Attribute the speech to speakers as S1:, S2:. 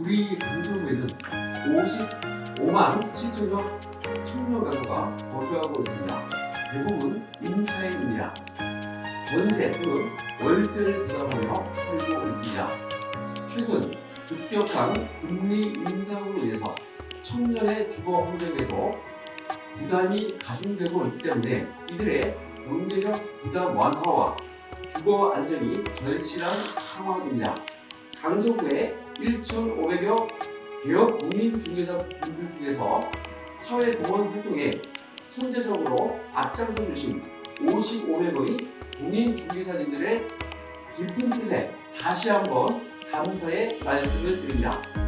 S1: 우리 강서구에는 55만 7천여 청년 가구가 거주하고 있습니다. 대부분 임차인입니다. 전세 또는 월세를 부담하며 살고 있습니다. 최근 급격한 금리 인상으로 인해서 청년의 주거 환경에도 부담이 가중되고 있기 때문에 이들의 경제적 부담 완화와 주거 안정이 절실한 상황입니다. 강서구의 1,500여 개업 공인중개사 분들 중에서 사회공헌 활동에 선제적으로 앞장서 주신 55명의 공인중개사님들의 깊은 뜻에 다시 한번 감사의 말씀을 드립니다.